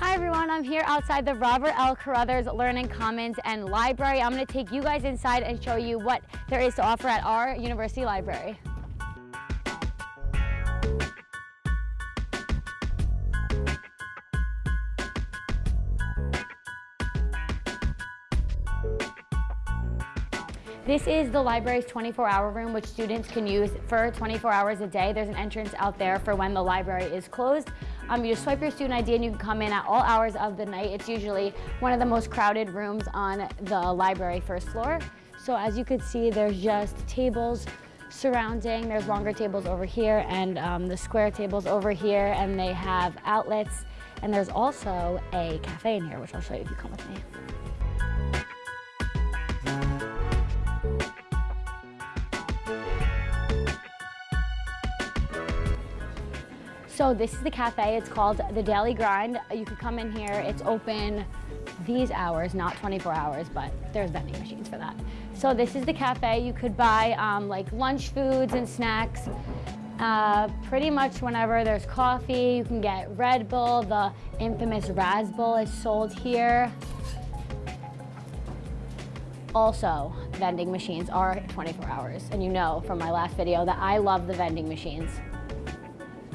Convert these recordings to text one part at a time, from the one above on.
Hi everyone, I'm here outside the Robert L. Carothers Learning Commons and Library. I'm going to take you guys inside and show you what there is to offer at our university library. This is the library's 24-hour room, which students can use for 24 hours a day. There's an entrance out there for when the library is closed. Um, you just swipe your student ID and you can come in at all hours of the night. It's usually one of the most crowded rooms on the library first floor. So as you can see, there's just tables surrounding. There's longer tables over here and um, the square tables over here, and they have outlets. And there's also a cafe in here, which I'll show you if you come with me. So this is the cafe. It's called The Daily Grind. You can come in here. It's open these hours, not 24 hours, but there's vending machines for that. So this is the cafe. You could buy um, like lunch foods and snacks. Uh, pretty much whenever there's coffee, you can get Red Bull. The infamous Raz Raspbull is sold here. Also, vending machines are 24 hours. And you know from my last video that I love the vending machines.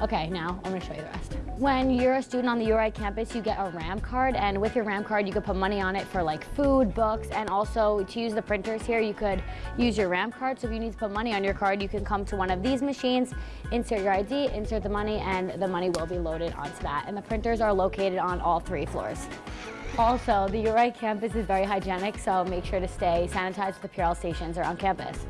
Okay, now I'm gonna show you the rest. When you're a student on the URI campus, you get a RAM card, and with your RAM card, you could put money on it for like food, books, and also to use the printers here, you could use your RAM card. So if you need to put money on your card, you can come to one of these machines, insert your ID, insert the money, and the money will be loaded onto that. And the printers are located on all three floors. Also, the URI campus is very hygienic, so make sure to stay sanitized with the Purell stations around campus.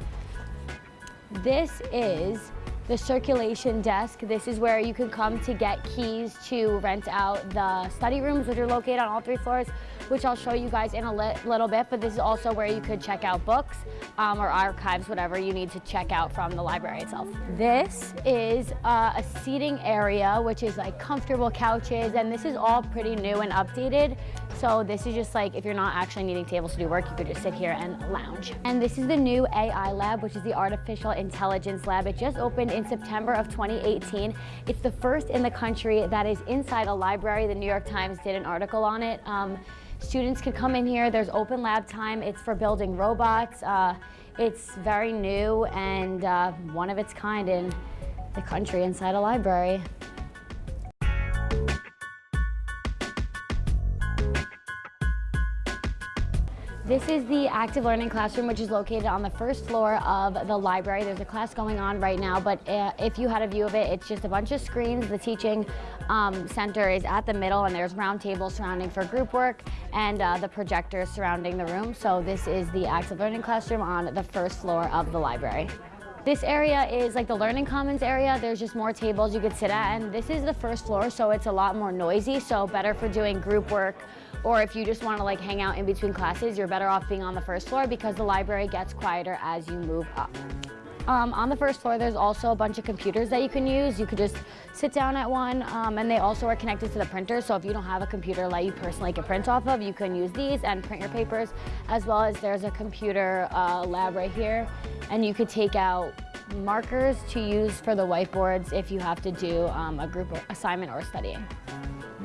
This is the circulation desk. This is where you can come to get keys to rent out the study rooms, which are located on all three floors, which I'll show you guys in a li little bit, but this is also where you could check out books um, or archives, whatever you need to check out from the library itself. This is uh, a seating area, which is like comfortable couches, and this is all pretty new and updated. So this is just like, if you're not actually needing tables to do work, you could just sit here and lounge. And this is the new AI lab, which is the Artificial Intelligence Lab. It just opened in September of 2018. It's the first in the country that is inside a library. The New York Times did an article on it. Um, students can come in here. There's open lab time. It's for building robots. Uh, it's very new and uh, one of its kind in the country inside a library. This is the active learning classroom, which is located on the first floor of the library. There's a class going on right now, but uh, if you had a view of it, it's just a bunch of screens. The teaching um, center is at the middle, and there's round tables surrounding for group work, and uh, the projectors surrounding the room. So this is the active learning classroom on the first floor of the library. This area is like the learning commons area. There's just more tables you could sit at and this is the first floor so it's a lot more noisy so better for doing group work or if you just want to like hang out in between classes you're better off being on the first floor because the library gets quieter as you move up. Um, on the first floor, there's also a bunch of computers that you can use. You could just sit down at one, um, and they also are connected to the printer. So if you don't have a computer that you personally can print off of, you can use these and print your papers, as well as there's a computer uh, lab right here, and you could take out markers to use for the whiteboards if you have to do um, a group assignment or studying.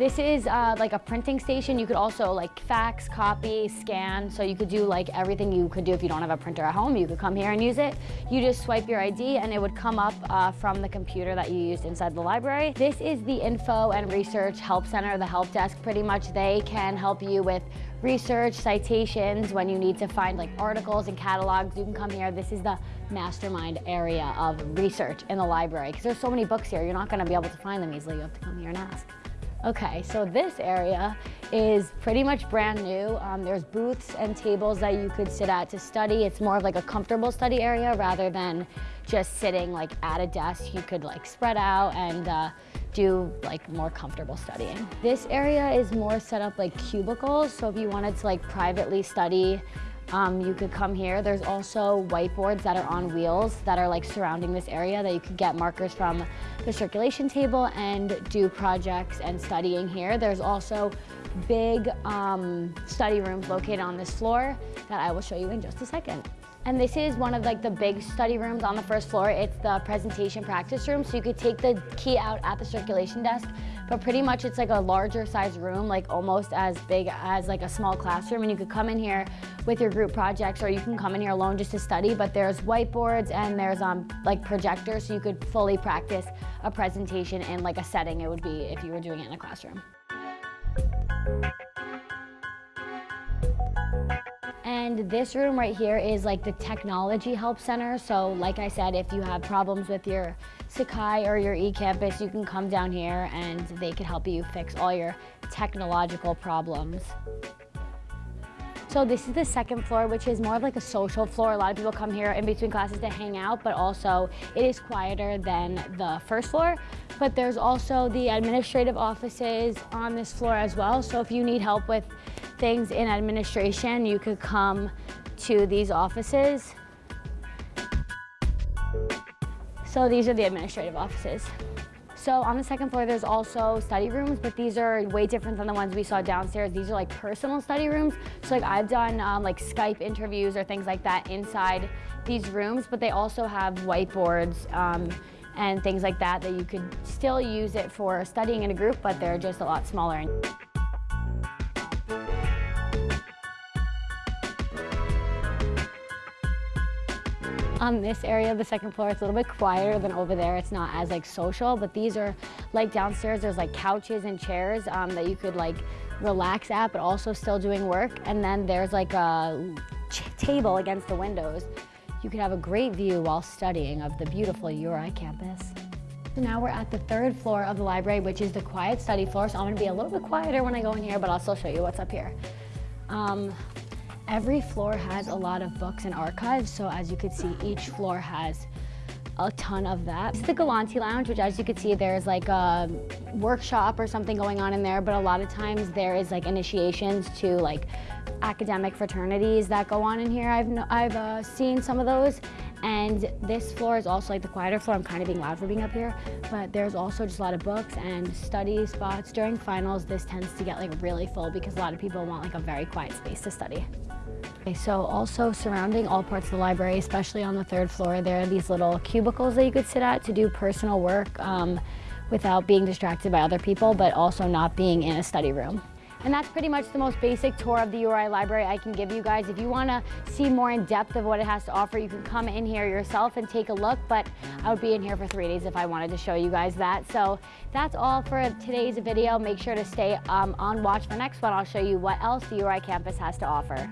This is uh, like a printing station. You could also like fax, copy, scan. So you could do like everything you could do if you don't have a printer at home. You could come here and use it. You just swipe your ID and it would come up uh, from the computer that you used inside the library. This is the Info and Research Help Center, the help desk. Pretty much they can help you with research, citations, when you need to find like articles and catalogs, you can come here. This is the mastermind area of research in the library because there's so many books here, you're not gonna be able to find them easily. You have to come here and ask. Okay, so this area is pretty much brand new. Um, there's booths and tables that you could sit at to study. It's more of like a comfortable study area rather than just sitting like at a desk. You could like spread out and uh, do like more comfortable studying. This area is more set up like cubicles. So if you wanted to like privately study um, you could come here. There's also whiteboards that are on wheels that are like surrounding this area that you could get markers from the circulation table and do projects and studying here. There's also big um, study rooms located on this floor that I will show you in just a second. And this is one of like the big study rooms on the first floor. It's the presentation practice room. So you could take the key out at the circulation desk, but pretty much it's like a larger size room, like almost as big as like a small classroom. And you could come in here with your group projects or you can come in here alone just to study, but there's whiteboards and there's um, like projectors so you could fully practice a presentation in like a setting it would be if you were doing it in a classroom. And this room right here is like the technology help center. So like I said, if you have problems with your Sakai or your eCampus, you can come down here and they can help you fix all your technological problems. So this is the second floor, which is more of like a social floor. A lot of people come here in between classes to hang out, but also it is quieter than the first floor. But there's also the administrative offices on this floor as well. So if you need help with things in administration, you could come to these offices. So these are the administrative offices. So on the second floor, there's also study rooms, but these are way different than the ones we saw downstairs. These are like personal study rooms. So like I've done um, like Skype interviews or things like that inside these rooms, but they also have whiteboards um, and things like that that you could still use it for studying in a group, but they're just a lot smaller. On this area of the second floor, it's a little bit quieter than over there. It's not as like social, but these are like downstairs, there's like couches and chairs um, that you could like relax at, but also still doing work. And then there's like a table against the windows. You could have a great view while studying of the beautiful URI campus. So now we're at the third floor of the library, which is the quiet study floor. So I'm gonna be a little bit quieter when I go in here, but I'll still show you what's up here. Um, Every floor has a lot of books and archives, so as you can see, each floor has a ton of that. Is the Galanti Lounge, which as you can see, there's like a workshop or something going on in there, but a lot of times there is like initiations to like academic fraternities that go on in here. I've, I've uh, seen some of those. And this floor is also like the quieter floor. I'm kind of being loud for being up here, but there's also just a lot of books and study spots. During finals, this tends to get like really full because a lot of people want like a very quiet space to study. So also surrounding all parts of the library, especially on the third floor, there are these little cubicles that you could sit at to do personal work um, without being distracted by other people, but also not being in a study room. And that's pretty much the most basic tour of the URI library I can give you guys. If you want to see more in depth of what it has to offer, you can come in here yourself and take a look, but I would be in here for three days if I wanted to show you guys that. So that's all for today's video. Make sure to stay um, on watch for next one. I'll show you what else the URI campus has to offer.